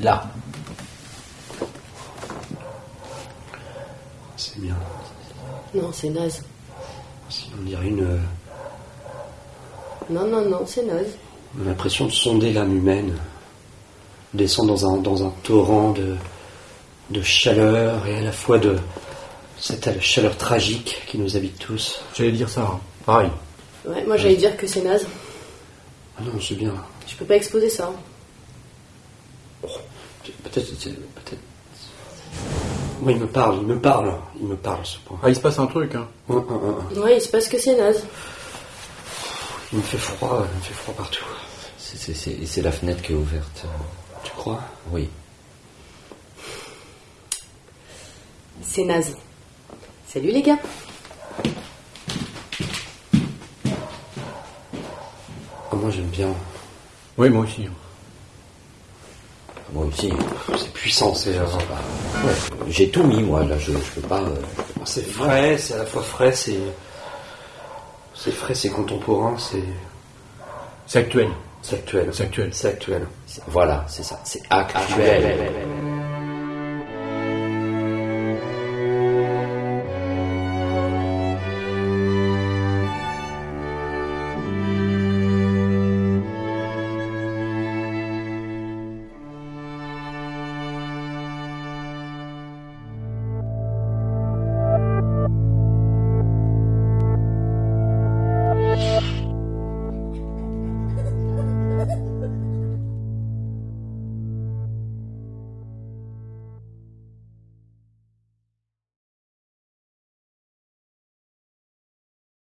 Là. C'est bien. Non, c'est naze. On dirait une. euh, Non, non, non, c'est naze. On a l'impression de sonder l'âme humaine. On descend dans un, dans un torrent de, de chaleur et à la fois de cette chaleur tragique qui nous habite tous. J'allais dire ça. hein. Pareil. Ouais, moi j'allais dire que c'est naze. Ah non, c'est bien. Je peux pas exposer ça. Peut-être. c'est- Peut-être. Moi, il me parle, il me parle. Il me parle, ce point. Ah, il se passe un truc. Hein. Ouais, il se passe que c'est naze. Il me fait froid, il me fait froid partout. C'est- c'est- C'est c'est la fenêtre qui est ouverte. Tu crois? Oui. C'est naze. Salut les gars. Ah, Moi, j'aime bien. Oui, moi aussi. Moi aussi. C'est puissant, c'est. euh, Ouais, J'ai tout mis, moi, là, je, je peux pas. euh, C'est frais, c'est à la fois frais, c'est. C'est frais, c'est contemporain, c'est. C'est actuel. C'est actuel. C'est actuel. C'est actuel. Voilà, c'est ça. C'est actuel.